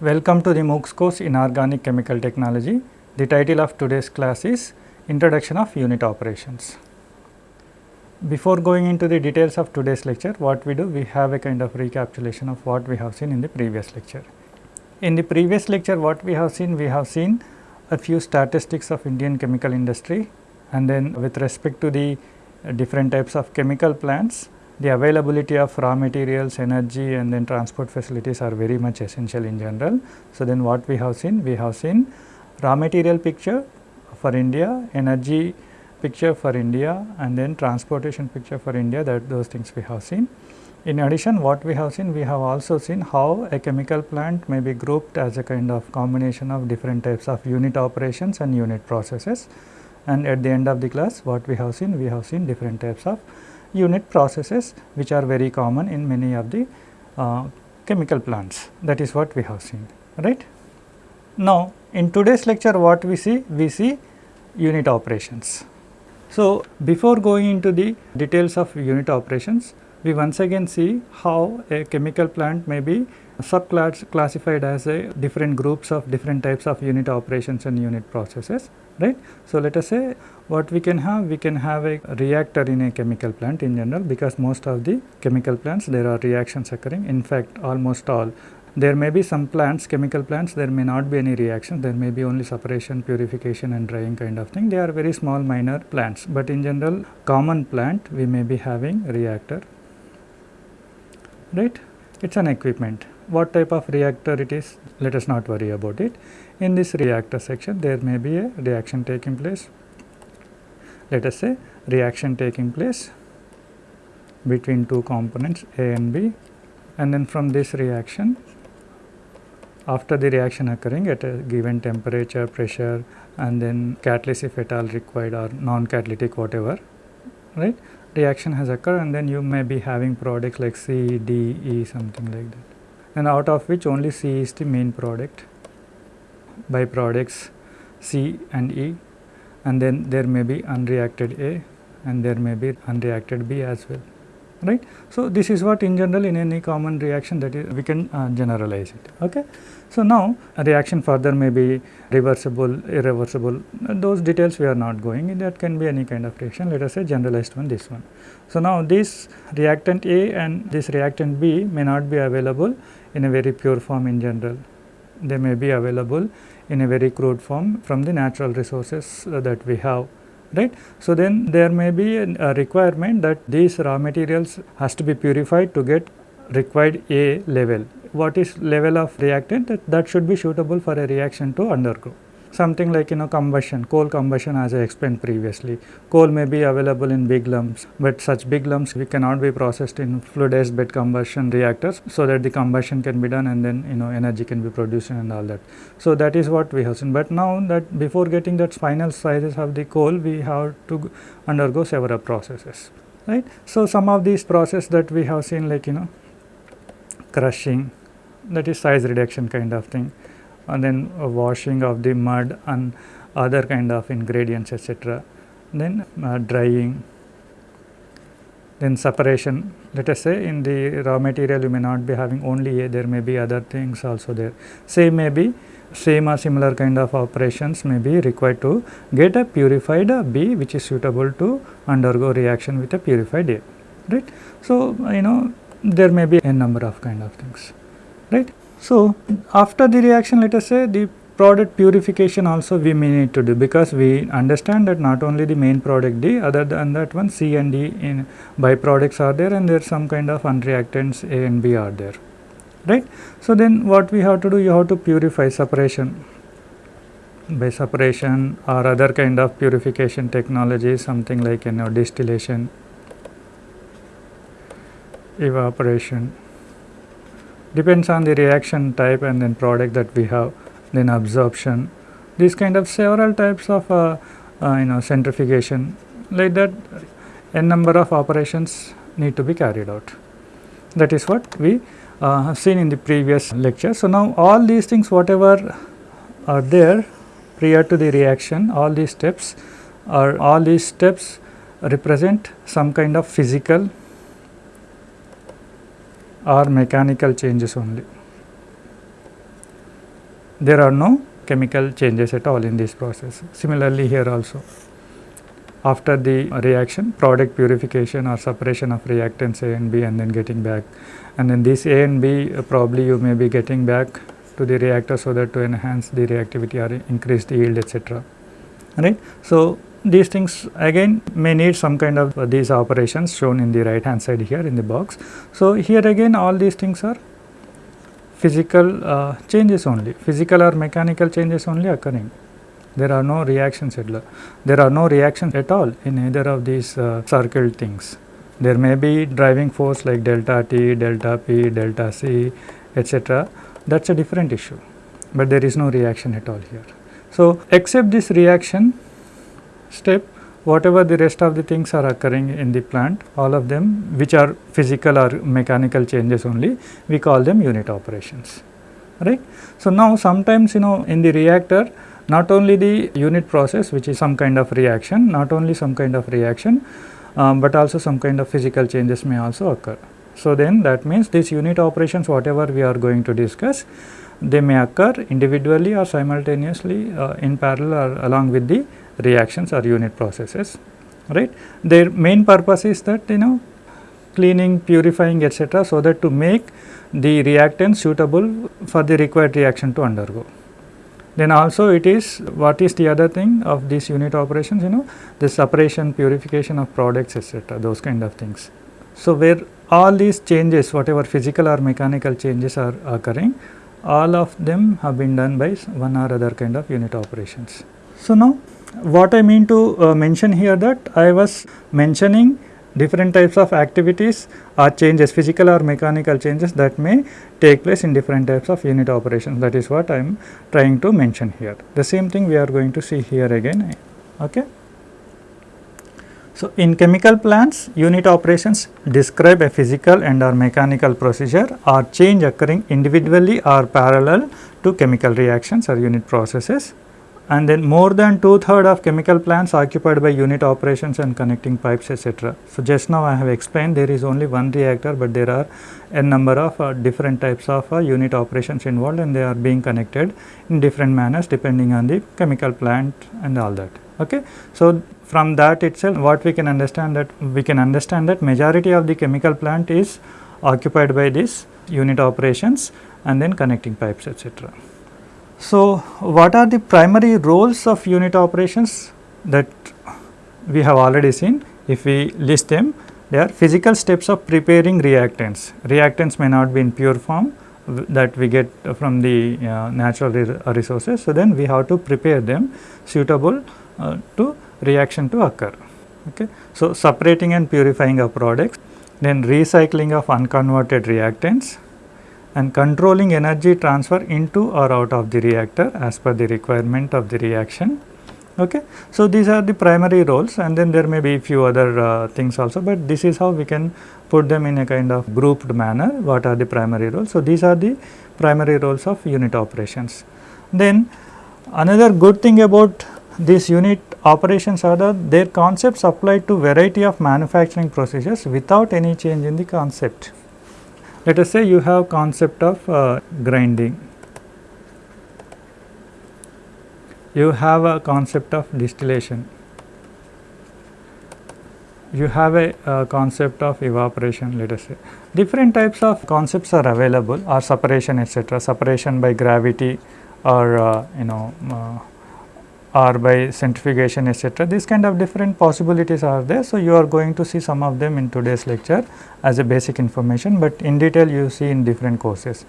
Welcome to the MOOCs course in Organic Chemical Technology. The title of today's class is Introduction of Unit Operations. Before going into the details of today's lecture, what we do, we have a kind of recapitulation of what we have seen in the previous lecture. In the previous lecture, what we have seen, we have seen a few statistics of Indian chemical industry and then with respect to the different types of chemical plants, the availability of raw materials, energy and then transport facilities are very much essential in general. So, then what we have seen? We have seen raw material picture for India, energy picture for India and then transportation picture for India that those things we have seen. In addition what we have seen, we have also seen how a chemical plant may be grouped as a kind of combination of different types of unit operations and unit processes. And at the end of the class what we have seen, we have seen different types of unit processes which are very common in many of the uh, chemical plants that is what we have seen right. Now, in today's lecture what we see? We see unit operations. So, before going into the details of unit operations, we once again see how a chemical plant may be subclass classified as a different groups of different types of unit operations and unit processes right. So, let us say what we can have we can have a reactor in a chemical plant in general because most of the chemical plants there are reactions occurring. In fact almost all. There may be some plants chemical plants there may not be any reaction. There may be only separation purification and drying kind of thing. They are very small minor plants. But in general common plant we may be having reactor. Right? It is an equipment. What type of reactor it is? Let us not worry about it in this reactor section there may be a reaction taking place. Let us say reaction taking place between two components A and B and then from this reaction after the reaction occurring at a given temperature, pressure and then catalyst if at all required or non-catalytic whatever, right. Reaction has occurred and then you may be having products like C, D, E something like that. And out of which only C is the main product, byproducts C and E and then there may be unreacted A and there may be unreacted B as well right. So, this is what in general in any common reaction that is we can uh, generalize it. Okay. So, now a reaction further may be reversible, irreversible those details we are not going in that can be any kind of reaction let us say generalized one this one. So, now this reactant A and this reactant B may not be available in a very pure form in general they may be available in a very crude form from the natural resources uh, that we have right. So, then there may be a requirement that these raw materials has to be purified to get required A level. What is level of reactant that, that should be suitable for a reaction to undergo. Something like you know combustion, coal combustion as I explained previously. Coal may be available in big lumps, but such big lumps we cannot be processed in fluidized bed combustion reactors so that the combustion can be done and then you know energy can be produced and all that. So, that is what we have seen, but now that before getting that final sizes of the coal we have to undergo several processes right. So, some of these process that we have seen like you know crushing that is size reduction kind of thing and then washing of the mud and other kind of ingredients etc. Then uh, drying, then separation. Let us say in the raw material you may not be having only A, there may be other things also there. Same may be same or similar kind of operations may be required to get a purified B which is suitable to undergo reaction with a purified A, right. So, you know there may be a number of kind of things, right. So, after the reaction let us say the product purification also we may need to do because we understand that not only the main product D other than that one C and D in byproducts are there and there some kind of unreactants A and B are there right. So, then what we have to do you have to purify separation by separation or other kind of purification technology something like you know distillation evaporation depends on the reaction type and then product that we have then absorption these kind of several types of uh, uh, you know centrifugation like that n number of operations need to be carried out that is what we uh, have seen in the previous lecture. So, now all these things whatever are there prior to the reaction all these steps or all these steps represent some kind of physical or mechanical changes only. there are no chemical changes at all in this process. Similarly, here also after the reaction product purification or separation of reactants A and B and then getting back and then this A and B uh, probably you may be getting back to the reactor so that to enhance the reactivity or increase the yield etc. right. So, these things again may need some kind of uh, these operations shown in the right hand side here in the box. So, here again all these things are physical uh, changes only. Physical or mechanical changes only occurring. There are no reactions at all. There are no reactions at all in either of these uh, things. There may be driving force like delta t delta p delta c etc that is a different issue. But there is no reaction at all here. So except this reaction step whatever the rest of the things are occurring in the plant all of them which are physical or mechanical changes only we call them unit operations right. So, now sometimes you know in the reactor not only the unit process which is some kind of reaction not only some kind of reaction um, but also some kind of physical changes may also occur. So, then that means these unit operations whatever we are going to discuss they may occur individually or simultaneously uh, in parallel or along with the reactions or unit processes right. Their main purpose is that you know cleaning, purifying etc. so that to make the reactant suitable for the required reaction to undergo. Then also it is what is the other thing of these unit operations you know the separation, purification of products etc. those kind of things. So, where all these changes whatever physical or mechanical changes are occurring all of them have been done by one or other kind of unit operations. So, now what I mean to uh, mention here that I was mentioning different types of activities or changes physical or mechanical changes that may take place in different types of unit operations that is what I am trying to mention here. The same thing we are going to see here again. Okay. So, in chemical plants unit operations describe a physical and or mechanical procedure or change occurring individually or parallel to chemical reactions or unit processes and then more than two third of chemical plants occupied by unit operations and connecting pipes etc. So, just now I have explained there is only one reactor, but there are a number of uh, different types of uh, unit operations involved and they are being connected in different manners depending on the chemical plant and all that. Okay. So, from that itself what we can understand that we can understand that majority of the chemical plant is occupied by this unit operations and then connecting pipes etc. So, what are the primary roles of unit operations that we have already seen? If we list them, they are physical steps of preparing reactants. Reactants may not be in pure form that we get from the uh, natural re resources. So, then we have to prepare them suitable uh, to reaction to occur. Okay. So, separating and purifying of products, then recycling of unconverted reactants, and controlling energy transfer into or out of the reactor as per the requirement of the reaction. Okay. So, these are the primary roles and then there may be few other uh, things also, but this is how we can put them in a kind of grouped manner what are the primary roles. So, these are the primary roles of unit operations. Then another good thing about these unit operations are that their concepts apply to variety of manufacturing procedures without any change in the concept. Let us say you have concept of uh, grinding, you have a concept of distillation, you have a uh, concept of evaporation let us say. Different types of concepts are available or separation etc., separation by gravity or uh, you know uh, or by centrifugation etc. These kind of different possibilities are there. So, you are going to see some of them in today's lecture as a basic information, but in detail you see in different courses.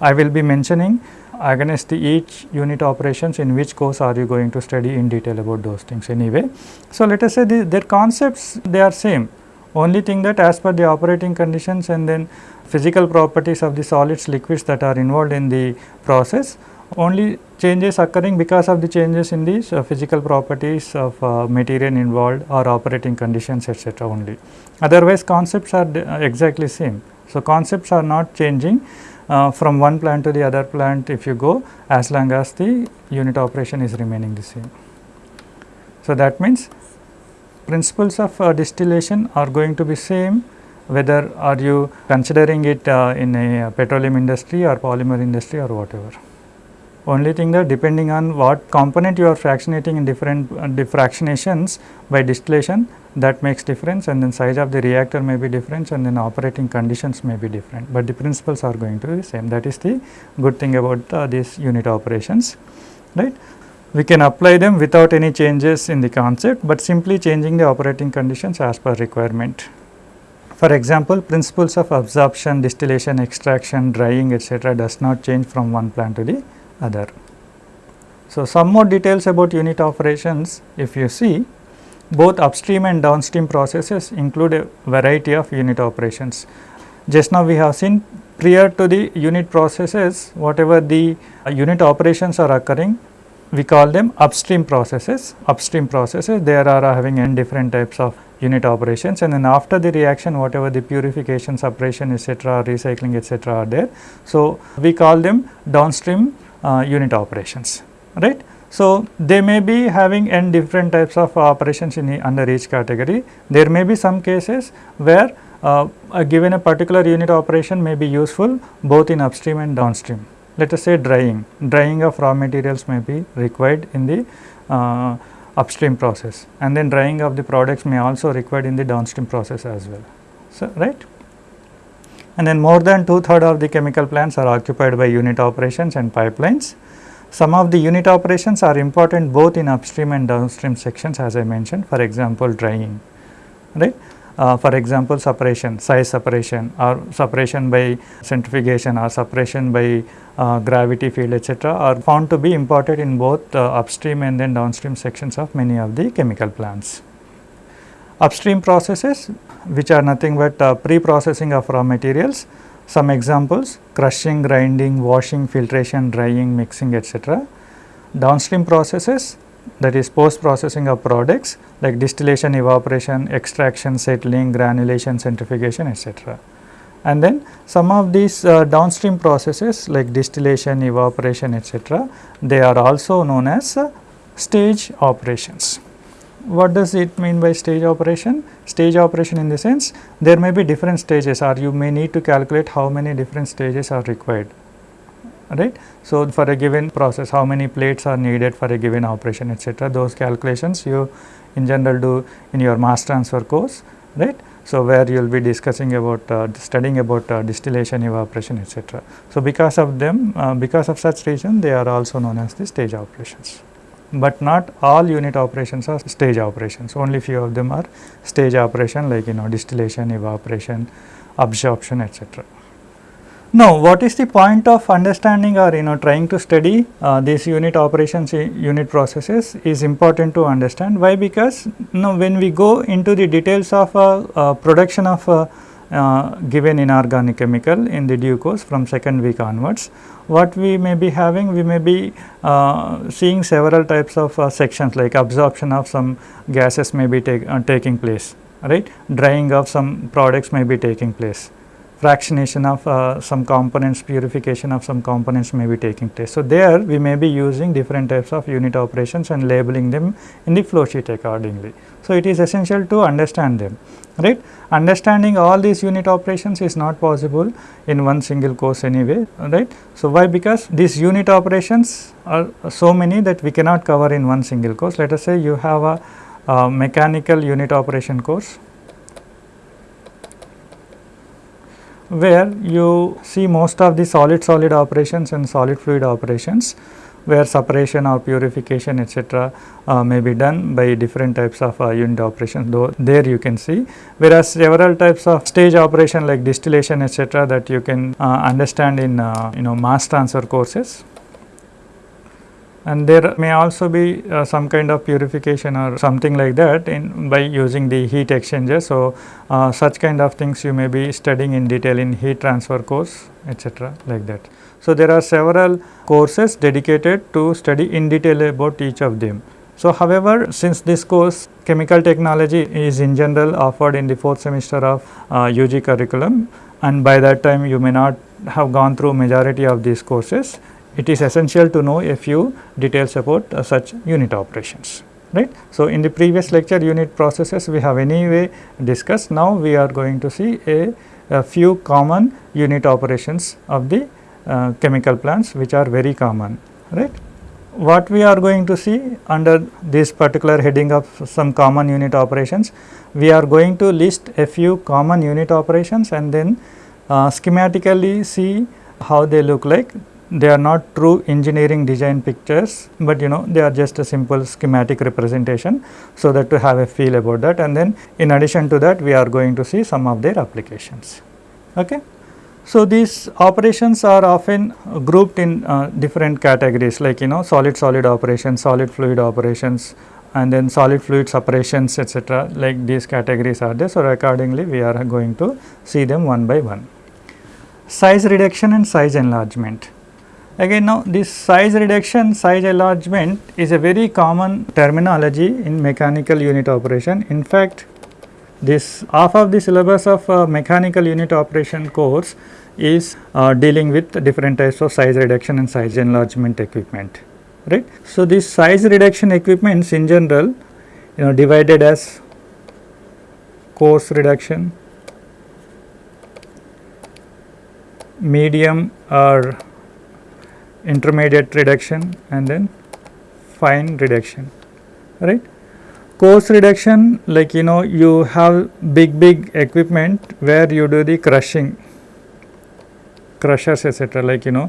I will be mentioning against each unit operations in which course are you going to study in detail about those things anyway. So, let us say the, their concepts they are same only thing that as per the operating conditions and then physical properties of the solids liquids that are involved in the process only changes occurring because of the changes in the uh, physical properties of uh, material involved or operating conditions etc. only. Otherwise, concepts are uh, exactly same. So, concepts are not changing uh, from one plant to the other plant if you go as long as the unit operation is remaining the same. So, that means principles of uh, distillation are going to be same whether are you considering it uh, in a petroleum industry or polymer industry or whatever. Only thing that depending on what component you are fractionating in different uh, fractionations by distillation that makes difference and then size of the reactor may be different and then operating conditions may be different, but the principles are going to be same that is the good thing about uh, these unit operations right. We can apply them without any changes in the concept, but simply changing the operating conditions as per requirement. For example, principles of absorption, distillation, extraction, drying etc., does not change from one plant to the other. So, some more details about unit operations if you see both upstream and downstream processes include a variety of unit operations. Just now we have seen prior to the unit processes whatever the uh, unit operations are occurring we call them upstream processes. Upstream processes there are having n different types of unit operations and then after the reaction whatever the purification, separation etc., recycling etc. are there. So, we call them downstream unit operations right. So, they may be having n different types of operations in under each category. There may be some cases where uh, given a particular unit operation may be useful both in upstream and downstream. Let us say drying, drying of raw materials may be required in the uh, upstream process and then drying of the products may also required in the downstream process as well. So, right and then more than two third of the chemical plants are occupied by unit operations and pipelines. Some of the unit operations are important both in upstream and downstream sections as I mentioned for example drying right. Uh, for example separation size separation or separation by centrifugation or separation by uh, gravity field etc., are found to be important in both uh, upstream and then downstream sections of many of the chemical plants. Upstream processes which are nothing but uh, pre-processing of raw materials, some examples crushing, grinding, washing, filtration, drying, mixing etc. Downstream processes that is post processing of products like distillation, evaporation, extraction, settling, granulation, centrifugation etc and then some of these uh, downstream processes like distillation, evaporation etc., they are also known as uh, stage operations. What does it mean by stage operation? Stage operation in the sense there may be different stages or you may need to calculate how many different stages are required right. So, for a given process how many plates are needed for a given operation etc. those calculations you in general do in your mass transfer course right. So, where you will be discussing about uh, studying about uh, distillation, evaporation etc. So, because of them uh, because of such reason they are also known as the stage operations, but not all unit operations are stage operations. Only few of them are stage operation like you know distillation, evaporation, absorption etc. Now, what is the point of understanding or you know trying to study uh, these unit operations unit processes is important to understand. Why? Because you know when we go into the details of uh, uh, production of uh, uh, given inorganic chemical in the due course from second week onwards. What we may be having we may be uh, seeing several types of sections like absorption of some gases may be take, taking place right? Drying of some products may be taking place fractionation of uh, some components, purification of some components may be taking place. So, there we may be using different types of unit operations and labeling them in the flow sheet accordingly. So, it is essential to understand them right. Understanding all these unit operations is not possible in one single course anyway right. So, why because these unit operations are so many that we cannot cover in one single course. Let us say you have a, a mechanical unit operation course where you see most of the solid solid operations and solid fluid operations where separation or purification etc. Uh, may be done by different types of uh, unit operations though there you can see whereas several types of stage operation like distillation etc. that you can uh, understand in uh, you know mass transfer courses and there may also be uh, some kind of purification or something like that in by using the heat exchanger. So, uh, such kind of things you may be studying in detail in heat transfer course etc. like that. So, there are several courses dedicated to study in detail about each of them. So, however, since this course chemical technology is in general offered in the fourth semester of uh, UG curriculum and by that time you may not have gone through majority of these courses it is essential to know a few details about uh, such unit operations right. So, in the previous lecture unit processes we have anyway discussed now we are going to see a, a few common unit operations of the uh, chemical plants which are very common right. What we are going to see under this particular heading of some common unit operations, we are going to list a few common unit operations and then uh, schematically see how they look like. They are not true engineering design pictures, but you know they are just a simple schematic representation. So, that to have a feel about that and then in addition to that we are going to see some of their applications. Okay. So, these operations are often grouped in uh, different categories like you know solid solid operations, solid fluid operations and then solid fluid separations etc. like these categories are there. So, accordingly we are going to see them one by one. Size reduction and size enlargement. Again now this size reduction, size enlargement is a very common terminology in mechanical unit operation. In fact, this half of the syllabus of uh, mechanical unit operation course is uh, dealing with different types of size reduction and size enlargement equipment right. So, this size reduction equipments in general you know divided as coarse reduction, medium or intermediate reduction and then fine reduction right? Coarse reduction like you know you have big big equipment where you do the crushing crushers etc like you know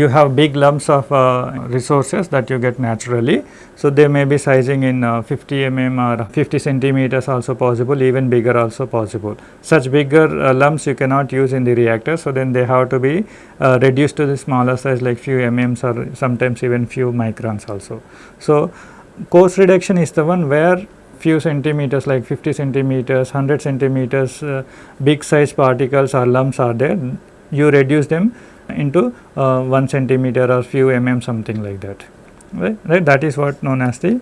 you have big lumps of uh, resources that you get naturally. So, they may be sizing in uh, 50 mm or 50 centimeters also possible even bigger also possible. Such bigger uh, lumps you cannot use in the reactor. So, then they have to be uh, reduced to the smaller size like few mm's or sometimes even few microns also. So, coarse reduction is the one where few centimeters like 50 centimeters, 100 centimeters uh, big size particles or lumps are there, you reduce them into uh, 1 centimeter or few mm something like that right, right that is what known as the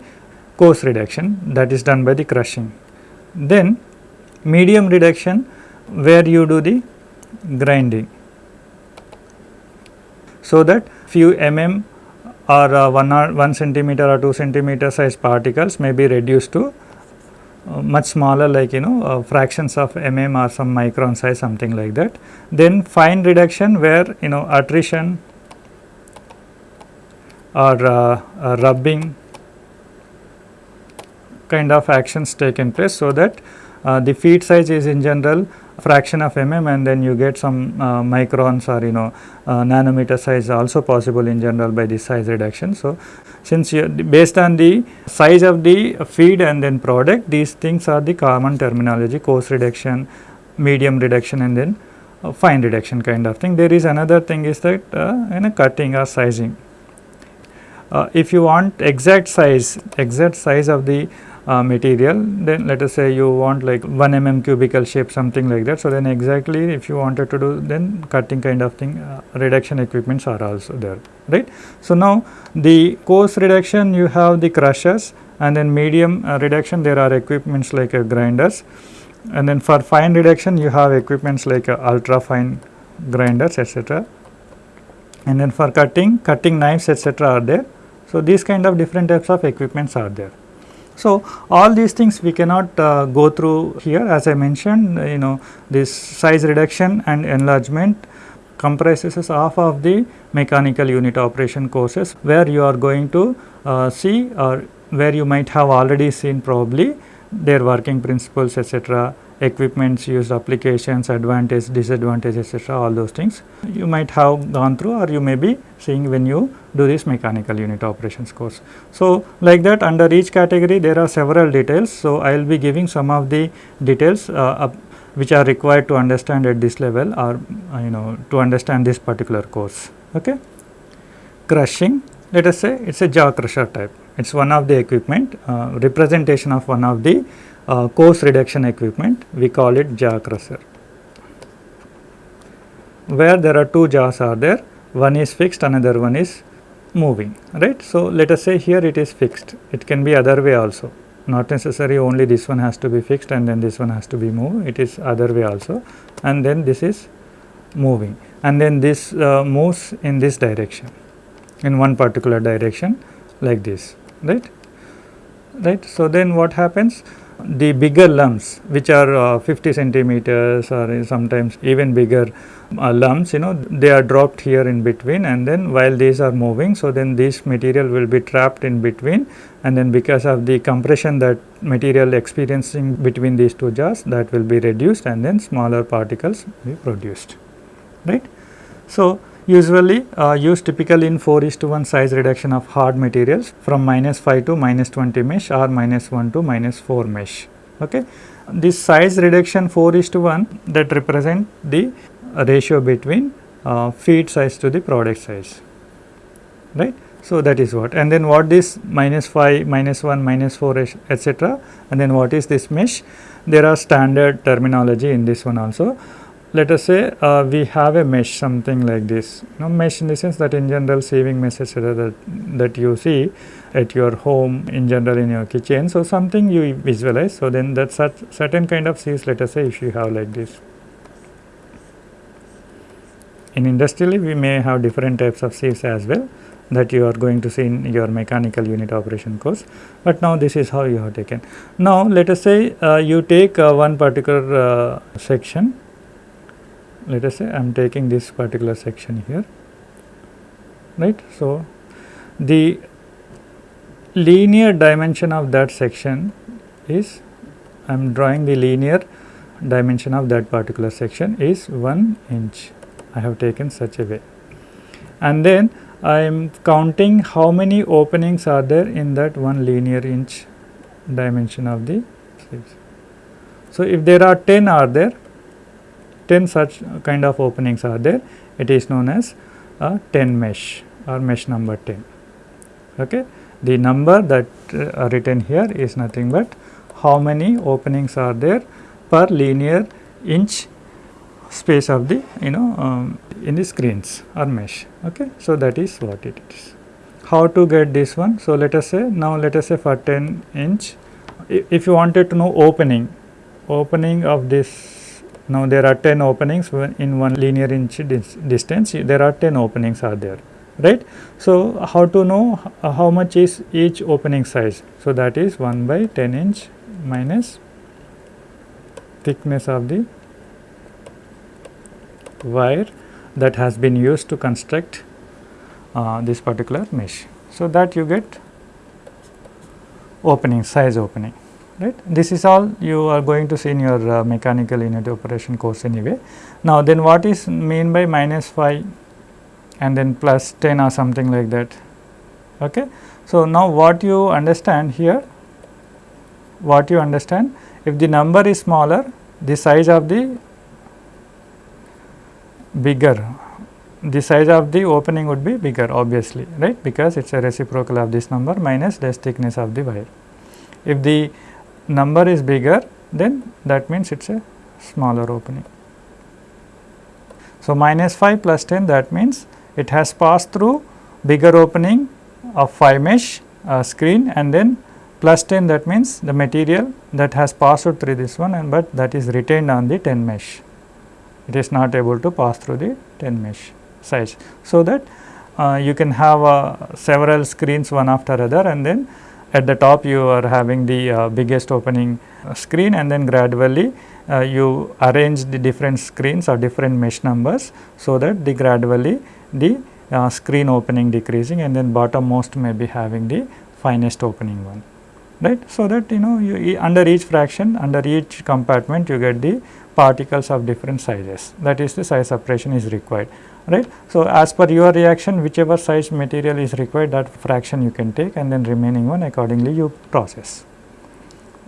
coarse reduction that is done by the crushing. Then medium reduction where you do the grinding. So, that few mm or uh, 1 or 1 centimeter or 2 centimeter size particles may be reduced to much smaller like you know uh, fractions of mm or some micron size something like that. Then fine reduction where you know attrition or uh, rubbing kind of actions taken place. So, that uh, the feed size is in general fraction of mm and then you get some uh, microns or you know uh, nanometer size also possible in general by this size reduction. So, since you based on the size of the feed and then product these things are the common terminology coarse reduction, medium reduction and then uh, fine reduction kind of thing. There is another thing is that uh, in a cutting or sizing. Uh, if you want exact size, exact size of the uh, material then let us say you want like 1 mm cubical shape something like that. So, then exactly if you wanted to do then cutting kind of thing uh, reduction equipments are also there right. So, now the coarse reduction you have the crushers and then medium uh, reduction there are equipments like uh, grinders and then for fine reduction you have equipments like uh, ultra fine grinders etc. And then for cutting, cutting knives etc. are there. So, these kind of different types of equipments are there. So, all these things we cannot uh, go through here. As I mentioned you know this size reduction and enlargement comprises half of the mechanical unit operation courses where you are going to uh, see or where you might have already seen probably their working principles etc equipments used applications advantage disadvantage etc all those things you might have gone through or you may be seeing when you do this mechanical unit operations course. So, like that under each category there are several details. So, I will be giving some of the details uh, which are required to understand at this level or uh, you know to understand this particular course. Okay. Crushing let us say it is a jaw crusher type it is one of the equipment uh, representation of one of the uh, coarse reduction equipment we call it jaw crusher. Where there are two jaws are there one is fixed another one is moving right. So, let us say here it is fixed it can be other way also. Not necessary only this one has to be fixed and then this one has to be moved it is other way also. And then this is moving and then this uh, moves in this direction in one particular direction like this right? Right. So, then what happens the bigger lumps which are uh, 50 centimeters or sometimes even bigger uh, lumps you know they are dropped here in between and then while these are moving so then this material will be trapped in between and then because of the compression that material experiencing between these two jaws that will be reduced and then smaller particles be produced right. So, usually uh, used typically in 4 is to 1 size reduction of hard materials from minus 5 to minus 20 mesh or minus 1 to minus 4 mesh. Okay. This size reduction 4 is to 1 that represent the ratio between uh, feed size to the product size right. So, that is what and then what this minus 5, minus 1, minus 4 etc. and then what is this mesh there are standard terminology in this one also let us say uh, we have a mesh something like this. Know mesh in the sense that in general sieving mesh that, that you see at your home in general in your kitchen. So something you visualize. So then that such certain kind of sieves let us say if you have like this. In industrially we may have different types of sieves as well that you are going to see in your mechanical unit operation course, but now this is how you have taken. Now, let us say uh, you take uh, one particular uh, section let us say I am taking this particular section here right. So, the linear dimension of that section is I am drawing the linear dimension of that particular section is 1 inch I have taken such a way and then I am counting how many openings are there in that one linear inch dimension of the sieves. So, if there are 10 are there 10 such kind of openings are there. It is known as a 10 mesh or mesh number 10 okay? The number that uh, written here is nothing but how many openings are there per linear inch space of the you know um, in the screens or mesh. Okay? So that is what it is. How to get this one? So let us say now let us say for 10 inch if you wanted to know opening opening of this now there are 10 openings in one linear inch distance there are 10 openings are there right. So, how to know how much is each opening size? So, that is 1 by 10 inch minus thickness of the wire that has been used to construct uh, this particular mesh. So, that you get opening size opening right. This is all you are going to see in your uh, mechanical unit operation course anyway. Now, then what is mean by minus 5 and then plus 10 or something like that. Okay. So, now what you understand here, what you understand if the number is smaller the size of the bigger the size of the opening would be bigger obviously right because it is a reciprocal of this number minus the thickness of the wire. If the number is bigger then that means it is a smaller opening. So, minus 5 plus 10 that means it has passed through bigger opening of 5 mesh uh, screen and then plus 10 that means the material that has passed through this one and but that is retained on the 10 mesh. It is not able to pass through the 10 mesh size. So, that uh, you can have uh, several screens one after other and then at the top you are having the uh, biggest opening uh, screen and then gradually uh, you arrange the different screens or different mesh numbers so that the gradually the uh, screen opening decreasing and then bottom most may be having the finest opening one right. So, that you know you under each fraction under each compartment you get the particles of different sizes that is the size separation is required right. So, as per your reaction whichever size material is required that fraction you can take and then remaining one accordingly you process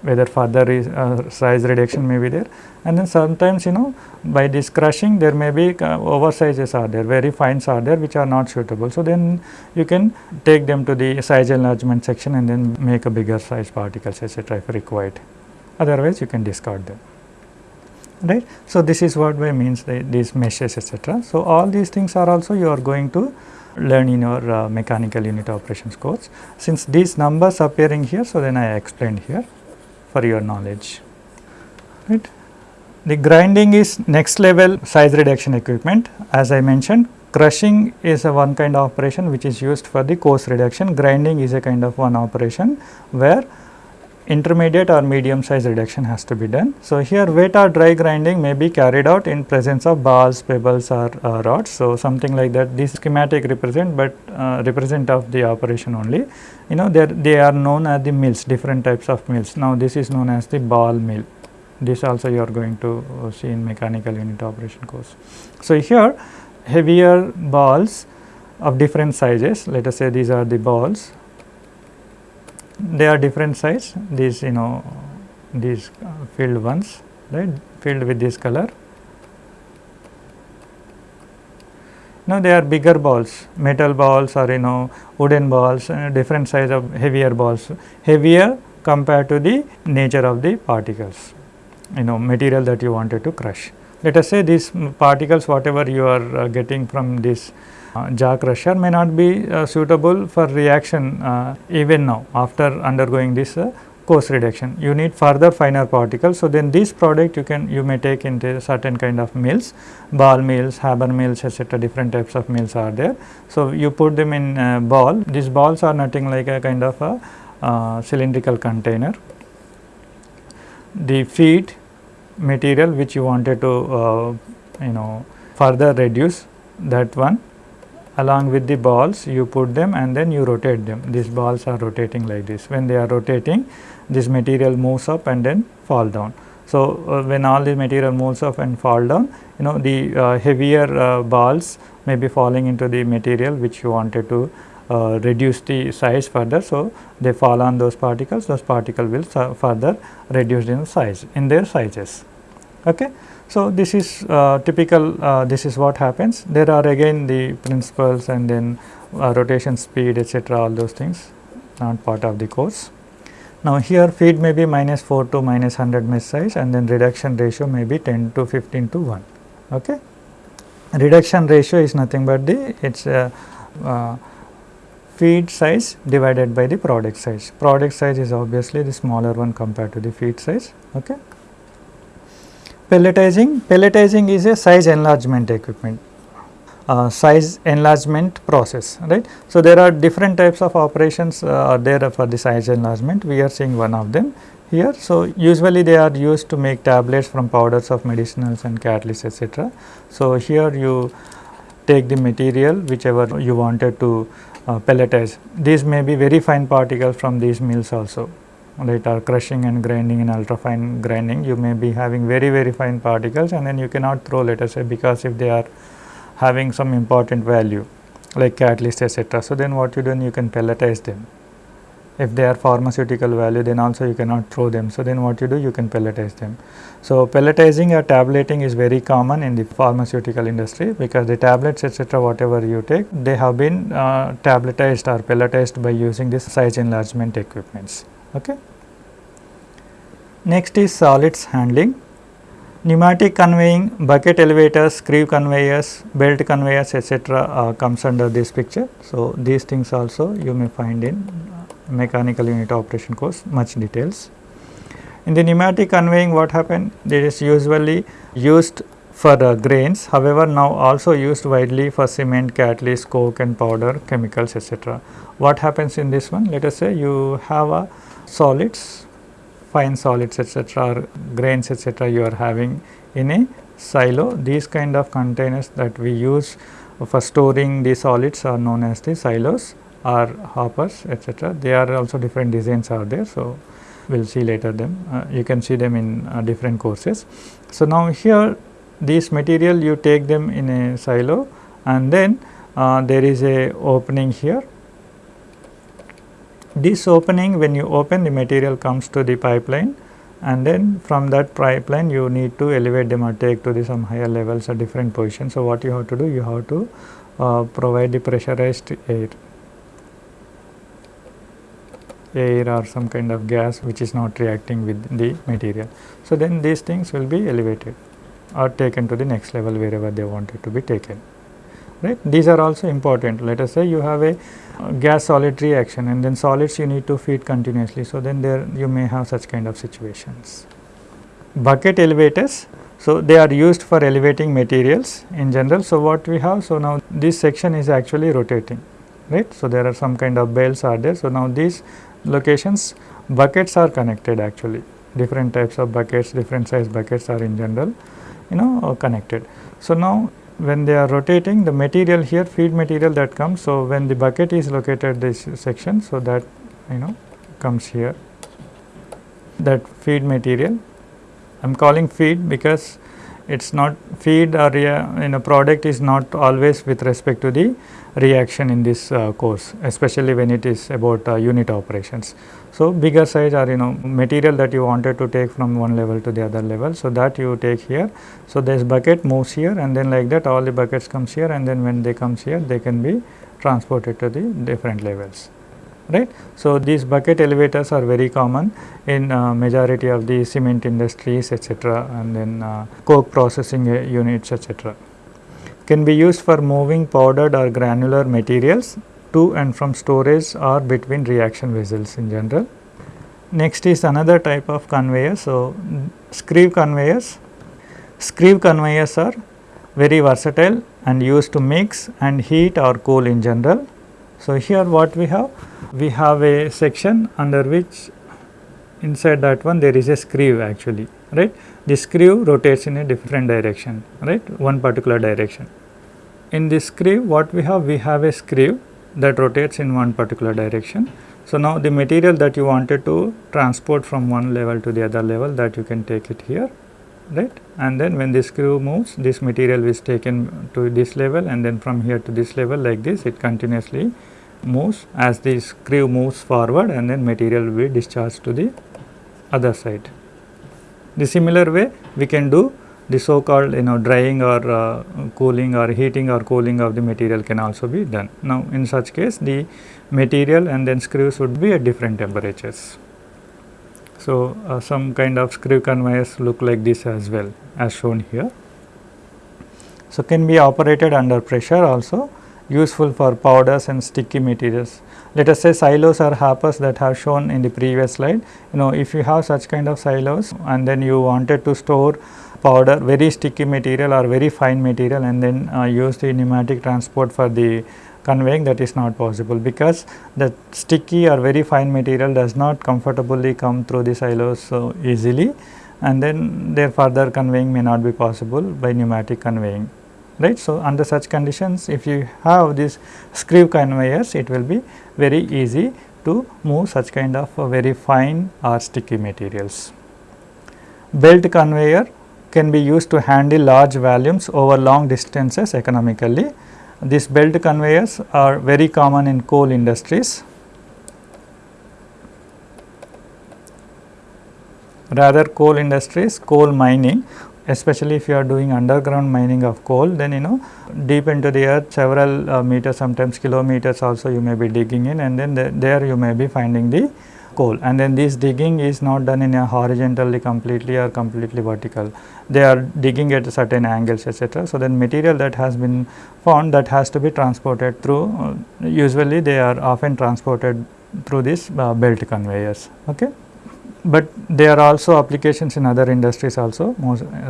whether further uh, size reduction may be there and then sometimes you know by this crushing there may be uh, oversizes are there very fines are there which are not suitable. So, then you can take them to the size enlargement section and then make a bigger size particles etc. if required otherwise you can discard them right. So, this is what by means the, these meshes etc. So, all these things are also you are going to learn in your uh, mechanical unit operations course. Since these numbers appearing here, so then I explained here for your knowledge. Right. The grinding is next level size reduction equipment as I mentioned crushing is a one kind of operation which is used for the coarse reduction, grinding is a kind of one operation where intermediate or medium size reduction has to be done. So, here wet or dry grinding may be carried out in presence of balls, pebbles or uh, rods. So, something like that this schematic represent but uh, represent of the operation only. You know they they are known as the mills different types of mills. Now, this is known as the ball mill. This also you are going to see in mechanical unit operation course. So, here heavier balls of different sizes let us say these are the balls they are different size these you know these uh, filled ones right? Filled with this color. Now they are bigger balls. Metal balls or you know wooden balls uh, different size of heavier balls. Heavier compared to the nature of the particles you know material that you wanted to crush let us say these particles whatever you are uh, getting from this uh, jaw crusher may not be uh, suitable for reaction uh, even now after undergoing this coarse reduction. You need further finer particles. So, then this product you can you may take into certain kind of mills, ball mills, hammer mills etc. different types of mills are there. So, you put them in uh, ball, these balls are nothing like a kind of a uh, cylindrical container. The feed material which you wanted to uh, you know further reduce that one. Along with the balls you put them and then you rotate them. These balls are rotating like this. When they are rotating this material moves up and then fall down. So uh, when all the material moves up and fall down you know the uh, heavier uh, balls may be falling into the material which you wanted to uh, reduce the size further so they fall on those particles those particles will further reduce in size in their sizes okay so, this is uh, typical uh, this is what happens there are again the principles and then uh, rotation speed etc., all those things not part of the course. Now, here feed may be minus 4 to minus 100 mesh size and then reduction ratio may be 10 to 15 to 1. Okay. Reduction ratio is nothing but the it is uh, uh, feed size divided by the product size. Product size is obviously the smaller one compared to the feed size. Okay. Pelletizing, pelletizing is a size enlargement equipment, uh, size enlargement process, right. So, there are different types of operations uh, there for the size enlargement, we are seeing one of them here. So, usually they are used to make tablets from powders of medicinals and catalysts etc. So, here you take the material whichever you wanted to uh, pelletize. These may be very fine particles from these mills also right are crushing and grinding and ultra fine grinding you may be having very very fine particles and then you cannot throw let us say because if they are having some important value like catalyst etc. So, then what you do you can pelletize them if they are pharmaceutical value then also you cannot throw them. So, then what you do you can pelletize them. So, pelletizing or tableting is very common in the pharmaceutical industry because the tablets etc. whatever you take they have been uh, tabletized or pelletized by using this size enlargement equipments. Okay. Next is solids handling. Pneumatic conveying, bucket elevators, screw conveyors, belt conveyors etc. Uh, comes under this picture. So, these things also you may find in mechanical unit operation course much details. In the pneumatic conveying what happened it is usually used for uh, grains however now also used widely for cement, catalyst, coke and powder, chemicals etc. What happens in this one? Let us say you have a solids, fine solids etc. or grains etc. you are having in a silo. These kind of containers that we use for storing the solids are known as the silos or hoppers etc. They are also different designs are there. So, we will see later them uh, you can see them in uh, different courses. So, now here this material you take them in a silo and then uh, there is a opening here this opening when you open the material comes to the pipeline and then from that pipeline you need to elevate them or take to the some higher levels at different positions. So, what you have to do you have to uh, provide the pressurized air air or some kind of gas which is not reacting with the material. So, then these things will be elevated or taken to the next level wherever they want it to be taken right. These are also important let us say you have a uh, gas solid reaction and then solids you need to feed continuously. So, then there you may have such kind of situations. Bucket elevators, so they are used for elevating materials in general. So, what we have, so now this section is actually rotating right. So, there are some kind of belts are there. So, now these locations buckets are connected actually different types of buckets different size buckets are in general you know uh, connected. So, now when they are rotating the material here feed material that comes. So, when the bucket is located this section. So, that you know comes here that feed material I am calling feed because it is not feed or in a product is not always with respect to the reaction in this uh, course especially when it is about uh, unit operations. So, bigger size or you know material that you wanted to take from one level to the other level. So, that you take here. So, this bucket moves here and then like that all the buckets comes here and then when they comes here they can be transported to the different levels right. So, these bucket elevators are very common in uh, majority of the cement industries etc., and then uh, coke processing uh, units etc. Can be used for moving powdered or granular materials to and from storage or between reaction vessels in general. Next is another type of conveyor. So, screw conveyors. Screw conveyors are very versatile and used to mix and heat or cool in general. So, here what we have? We have a section under which inside that one there is a screw actually right. The screw rotates in a different direction right one particular direction. In this screw what we have? We have a screw that rotates in one particular direction. So, now the material that you wanted to transport from one level to the other level that you can take it here right and then when this screw moves this material is taken to this level and then from here to this level like this it continuously moves as the screw moves forward and then material will be discharged to the other side. The similar way we can do the so called you know drying or uh, cooling or heating or cooling of the material can also be done. Now, in such case the material and then screws would be at different temperatures. So, uh, some kind of screw conveyors look like this as well as shown here. So, can be operated under pressure also useful for powders and sticky materials. Let us say silos or hoppers that have shown in the previous slide. You know if you have such kind of silos and then you wanted to store powder very sticky material or very fine material and then uh, use the pneumatic transport for the conveying that is not possible because the sticky or very fine material does not comfortably come through the silos so easily and then their further conveying may not be possible by pneumatic conveying right. So, under such conditions if you have this screw conveyors it will be very easy to move such kind of very fine or sticky materials. Belt conveyor can be used to handle large volumes over long distances economically. These belt conveyors are very common in coal industries. Rather coal industries, coal mining especially if you are doing underground mining of coal then you know deep into the earth several uh, meters sometimes kilometers also you may be digging in and then the, there you may be finding the coal. And then this digging is not done in a horizontally completely or completely vertical. They are digging at certain angles etc so then material that has been found that has to be transported through uh, usually they are often transported through these uh, belt conveyors. Okay but there are also applications in other industries also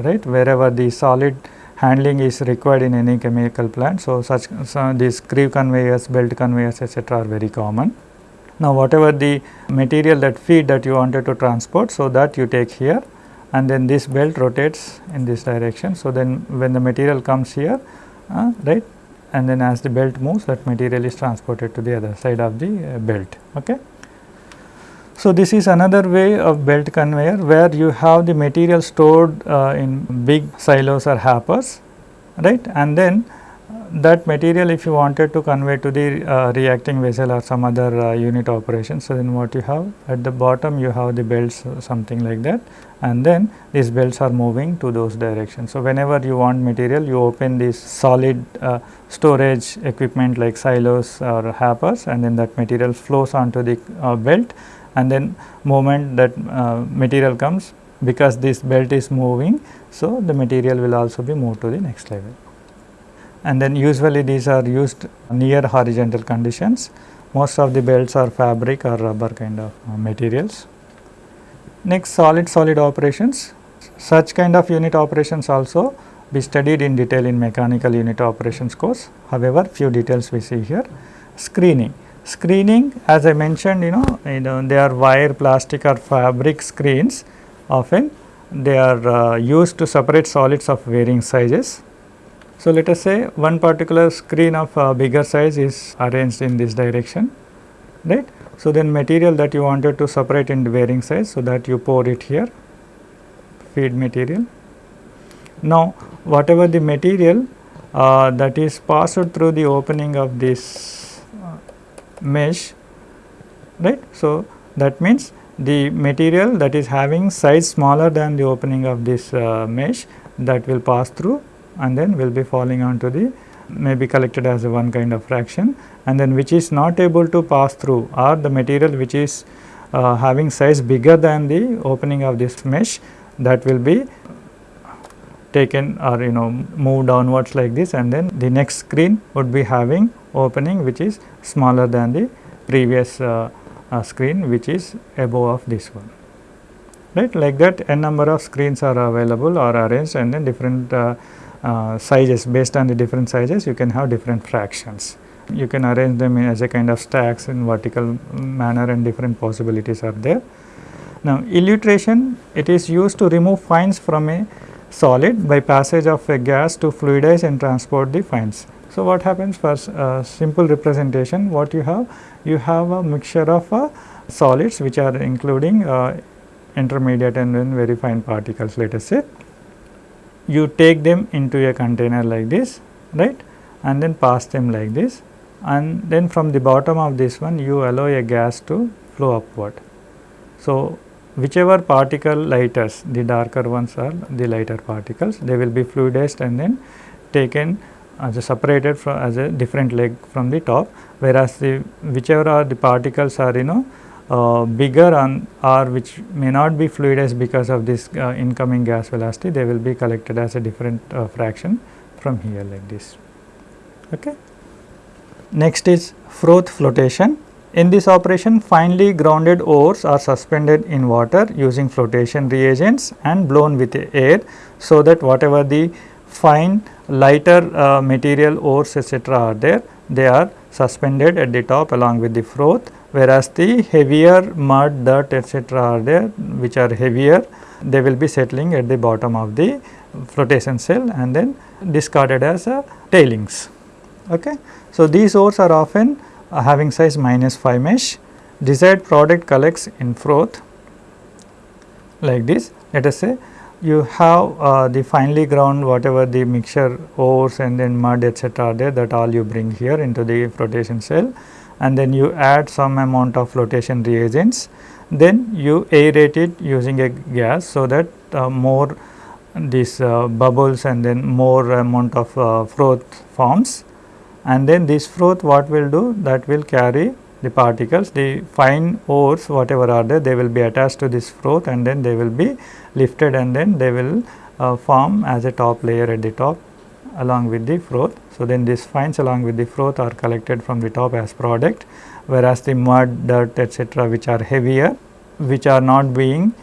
right wherever the solid handling is required in any chemical plant. So, such so these screw conveyors, belt conveyors etc., are very common. Now, whatever the material that feed that you wanted to transport, so that you take here and then this belt rotates in this direction. So, then when the material comes here uh, right and then as the belt moves that material is transported to the other side of the uh, belt. Okay. So, this is another way of belt conveyor where you have the material stored uh, in big silos or hoppers right and then uh, that material if you wanted to convey to the uh, reacting vessel or some other uh, unit operation. So, then what you have at the bottom you have the belts uh, something like that and then these belts are moving to those directions. So, whenever you want material you open this solid uh, storage equipment like silos or hoppers and then that material flows onto the belt and then moment that uh, material comes because this belt is moving. So, the material will also be moved to the next level and then usually these are used near horizontal conditions. Most of the belts are fabric or rubber kind of uh, materials. Next solid solid operations, such kind of unit operations also be studied in detail in mechanical unit operations course. However, few details we see here. Screening, screening as I mentioned you know, you know they are wire, plastic or fabric screens often they are uh, used to separate solids of varying sizes. So, let us say one particular screen of uh, bigger size is arranged in this direction right. So, then material that you wanted to separate in varying size, so that you pour it here feed material. Now, whatever the material uh, that is passed through the opening of this mesh right. So, that means the material that is having size smaller than the opening of this uh, mesh that will pass through and then will be falling onto the may be collected as one kind of fraction and then which is not able to pass through or the material which is uh, having size bigger than the opening of this mesh that will be taken or you know move downwards like this and then the next screen would be having opening which is smaller than the previous uh, uh, screen which is above of this one right like that n number of screens are available or arranged and then different uh, uh, sizes based on the different sizes you can have different fractions. You can arrange them in as a kind of stacks in vertical manner and different possibilities are there. Now, elutriation it is used to remove fines from a solid by passage of a gas to fluidize and transport the fines. So, what happens? For uh, simple representation. What you have? You have a mixture of uh, solids which are including uh, intermediate and then very fine particles let us say. You take them into a container like this right? And then pass them like this. And then from the bottom of this one you allow a gas to flow upward. So, whichever particle lighters the darker ones are the lighter particles they will be fluidized and then taken as a separated from as a different leg from the top whereas the whichever are the particles are you know uh, bigger and or which may not be fluidized because of this uh, incoming gas velocity they will be collected as a different uh, fraction from here like this. Okay. Next is froth flotation. In this operation finely grounded ores are suspended in water using flotation reagents and blown with air. So, that whatever the fine lighter uh, material ores etc., are there they are suspended at the top along with the froth whereas the heavier mud, dirt etc. are there which are heavier they will be settling at the bottom of the flotation cell and then discarded as a tailings. Okay. So, these ores are often uh, having size minus 5 mesh desired product collects in froth like this let us say you have uh, the finely ground whatever the mixture ores and then mud etc. are there that all you bring here into the flotation cell. And then you add some amount of flotation reagents. Then you aerate it using a gas so that uh, more these uh, bubbles and then more amount of uh, froth forms. And then this froth what will do? That will carry the particles the fine ores whatever are there they will be attached to this froth and then they will be lifted and then they will uh, form as a top layer at the top along with the froth. So, then these fines along with the froth are collected from the top as product whereas the mud, dirt etc., which are heavier which are not being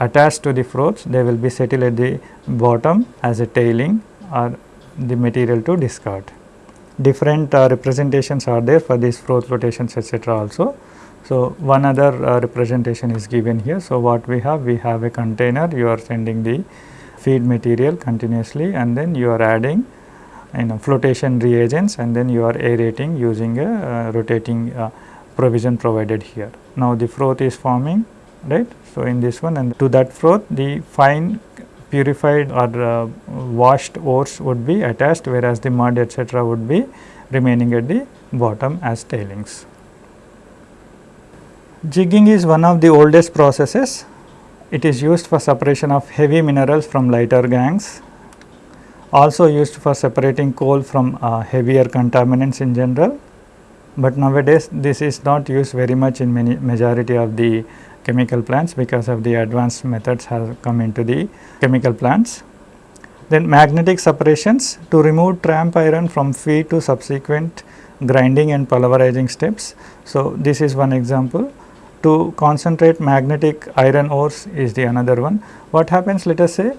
attached to the froths they will be settled at the bottom as a tailing or the material to discard. Different uh, representations are there for these froth flotations etc. also. So, one other uh, representation is given here. So, what we have? We have a container you are sending the feed material continuously and then you are adding you know flotation reagents and then you are aerating using a uh, rotating uh, provision provided here. Now, the froth is forming right. So, in this one and to that froth the fine purified or uh, washed ores would be attached whereas the mud etc., would be remaining at the bottom as tailings. Jigging is one of the oldest processes it is used for separation of heavy minerals from lighter gangue, also used for separating coal from uh, heavier contaminants in general, but nowadays this is not used very much in many majority of the chemical plants because of the advanced methods have come into the chemical plants. Then magnetic separations to remove tramp iron from feed to subsequent grinding and pulverizing steps. So, this is one example to concentrate magnetic iron ores is the another one. What happens let us say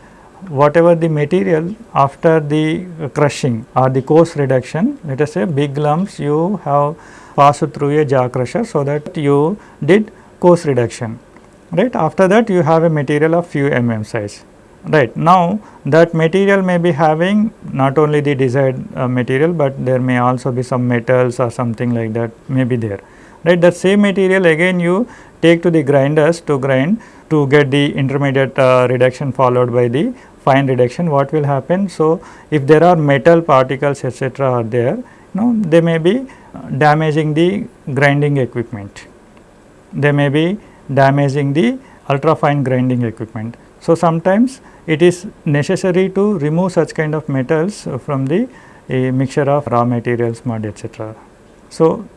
whatever the material after the crushing or the coarse reduction let us say big lumps you have passed through a jaw crusher so that you did coarse reduction right after that you have a material of few mm size right now that material may be having not only the desired uh, material but there may also be some metals or something like that may be there right that same material again you take to the grinders to grind to get the intermediate uh, reduction followed by the fine reduction what will happen. So, if there are metal particles etc., are there you know they may be damaging the grinding equipment, they may be damaging the ultra fine grinding equipment. So, sometimes it is necessary to remove such kind of metals from the mixture of raw materials mud etc. So,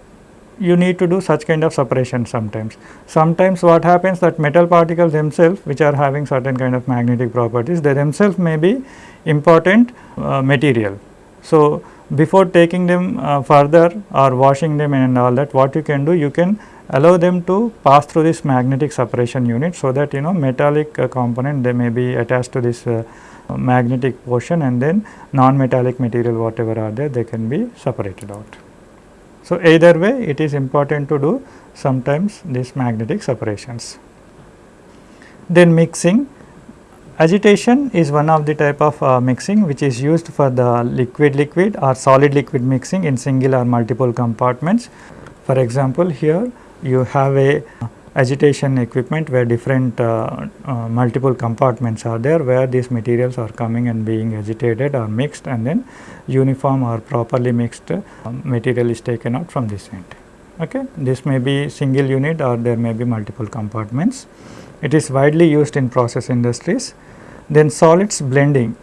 you need to do such kind of separation sometimes. Sometimes what happens that metal particles themselves which are having certain kind of magnetic properties they themselves may be important uh, material. So, before taking them uh, further or washing them and all that what you can do you can allow them to pass through this magnetic separation unit. So, that you know metallic uh, component they may be attached to this uh, magnetic portion and then non-metallic material whatever are there they can be separated out. So, either way it is important to do sometimes these magnetic separations. Then mixing agitation is one of the type of uh, mixing which is used for the liquid liquid or solid liquid mixing in single or multiple compartments. For example, here you have a agitation equipment where different uh, uh, multiple compartments are there where these materials are coming and being agitated or mixed and then uniform or properly mixed uh, material is taken out from this end. Okay. This may be single unit or there may be multiple compartments. It is widely used in process industries. Then solids blending,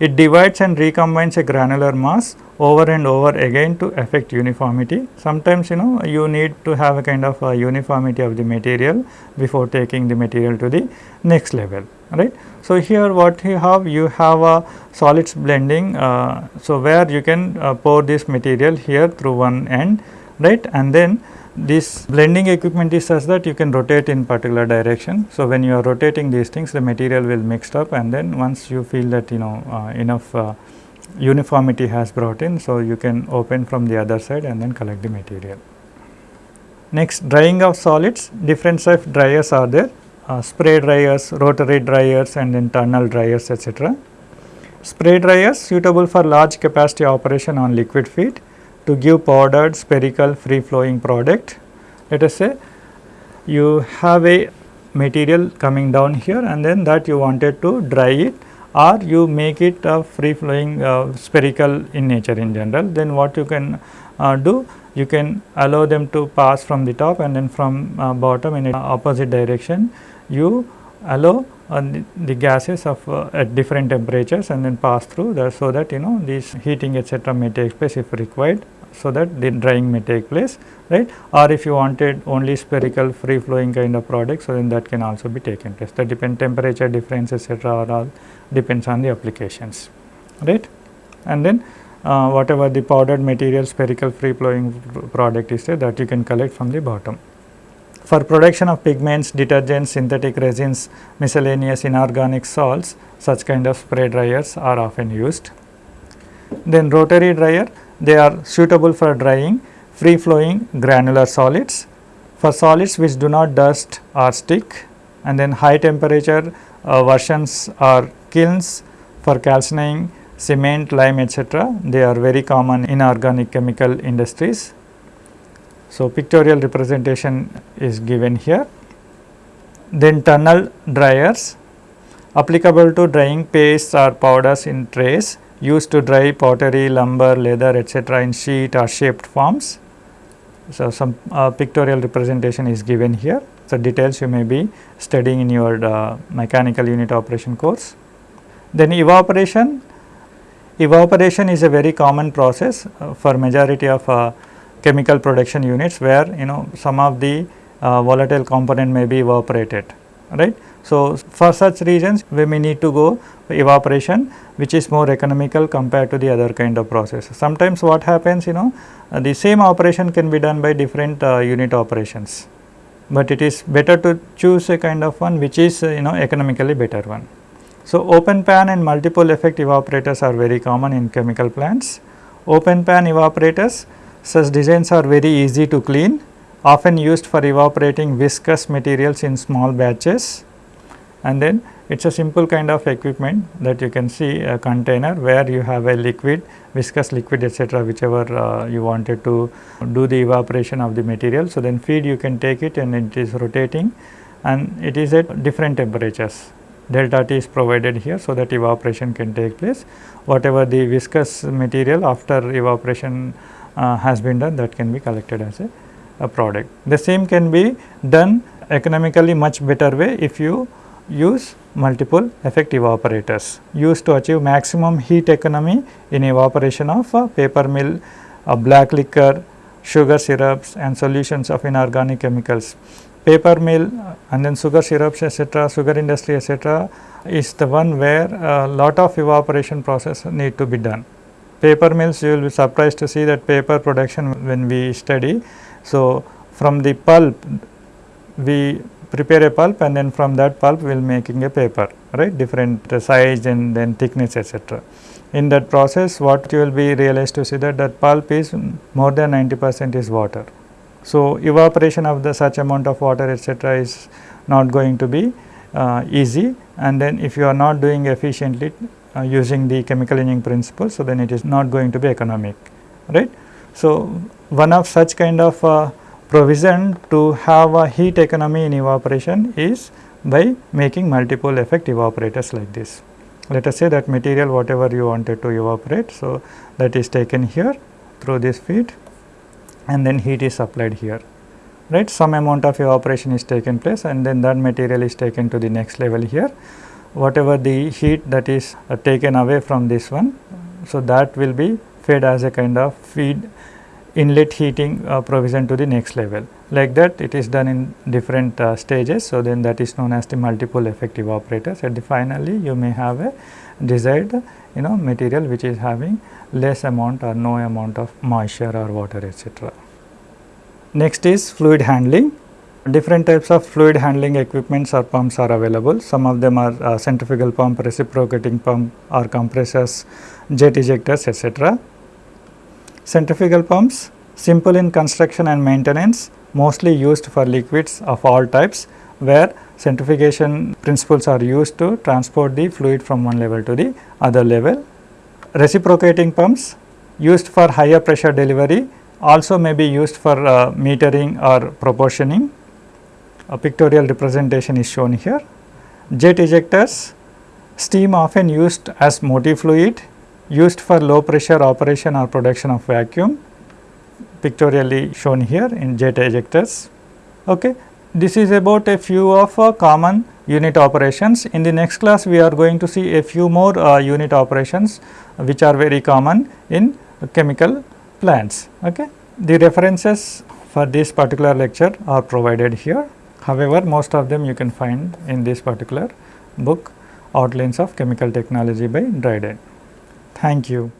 it divides and recombines a granular mass over and over again to affect uniformity. Sometimes you know you need to have a kind of a uniformity of the material before taking the material to the next level right. So, here what you have you have a solids blending. Uh, so, where you can uh, pour this material here through one end right and then this blending equipment is such that you can rotate in particular direction. So, when you are rotating these things the material will mixed up and then once you feel that you know uh, enough uh, uniformity has brought in. So, you can open from the other side and then collect the material. Next drying of solids different type dryers are there uh, spray dryers, rotary dryers and tunnel dryers etc. Spray dryers suitable for large capacity operation on liquid feed to give powdered spherical free flowing product. Let us say you have a material coming down here and then that you wanted to dry it or you make it a free flowing uh, spherical in nature in general, then what you can uh, do? You can allow them to pass from the top and then from uh, bottom in a opposite direction, you allow uh, the, the, gases of uh, at different temperatures and then pass through that so that you know this heating etc. may take place if required so that the drying may take place right or if you wanted only spherical free flowing kind of product so then that can also be taken place that depend temperature difference etc. are all depends on the applications right and then uh, whatever the powdered material spherical free flowing product is there that you can collect from the bottom. For production of pigments, detergents, synthetic resins, miscellaneous inorganic salts, such kind of spray dryers are often used. Then rotary dryer, they are suitable for drying free flowing granular solids. For solids which do not dust or stick and then high temperature uh, versions are kilns for calcining cement, lime etc. They are very common in organic chemical industries. So, pictorial representation is given here. Then tunnel dryers applicable to drying pastes or powders in trays used to dry pottery, lumber, leather etc. in sheet or shaped forms. So, some uh, pictorial representation is given here. So, details you may be studying in your uh, mechanical unit operation course. Then evaporation, evaporation is a very common process uh, for majority of uh, chemical production units where you know some of the uh, volatile component may be evaporated right. So, for such reasons we may need to go evaporation which is more economical compared to the other kind of process. Sometimes what happens you know uh, the same operation can be done by different uh, unit operations, but it is better to choose a kind of one which is uh, you know economically better one. So, open pan and multiple effect evaporators are very common in chemical plants. Open pan evaporators such designs are very easy to clean often used for evaporating viscous materials in small batches and then it is a simple kind of equipment that you can see a container where you have a liquid viscous liquid etc., whichever uh, you wanted to do the evaporation of the material. So, then feed you can take it and it is rotating and it is at different temperatures delta T is provided here so that evaporation can take place. Whatever the viscous material after evaporation uh, has been done that can be collected as a, a product. The same can be done economically much better way if you use multiple effective evaporators used to achieve maximum heat economy in evaporation of paper mill, black liquor, sugar syrups and solutions of inorganic chemicals. Paper mill and then sugar syrups etc., sugar industry etc., is the one where a lot of evaporation process need to be done. Paper mills you will be surprised to see that paper production when we study. So, from the pulp we prepare a pulp and then from that pulp we will making a paper right different size and then thickness etc. In that process what you will be realized to see that that pulp is more than 90 percent is water. So, evaporation of the such amount of water etc., is not going to be uh, easy and then if you are not doing efficiently uh, using the chemical engineering principle, so then it is not going to be economic right. So, one of such kind of uh, provision to have a heat economy in evaporation is by making multiple effect evaporators like this. Let us say that material whatever you wanted to evaporate. So, that is taken here through this feed and then heat is applied here right some amount of evaporation is taken place and then that material is taken to the next level here whatever the heat that is uh, taken away from this one. So, that will be fed as a kind of feed inlet heating uh, provision to the next level like that it is done in different uh, stages. So, then that is known as the multiple effective evaporators and finally you may have a desired you know material which is having less amount or no amount of moisture or water etc. Next is fluid handling. Different types of fluid handling equipments or pumps are available. Some of them are uh, centrifugal pump, reciprocating pump or compressors, jet ejectors etc. Centrifugal pumps simple in construction and maintenance mostly used for liquids of all types where centrifugation principles are used to transport the fluid from one level to the other level. Reciprocating pumps used for higher pressure delivery also may be used for uh, metering or proportioning. A pictorial representation is shown here. Jet ejectors, steam often used as motive fluid used for low pressure operation or production of vacuum pictorially shown here in jet ejectors. Okay. This is about a few of uh, common unit operations. In the next class, we are going to see a few more uh, unit operations which are very common in chemical plants. Okay. The references for this particular lecture are provided here. However, most of them you can find in this particular book Outlines of Chemical Technology by Dryden. Thank you.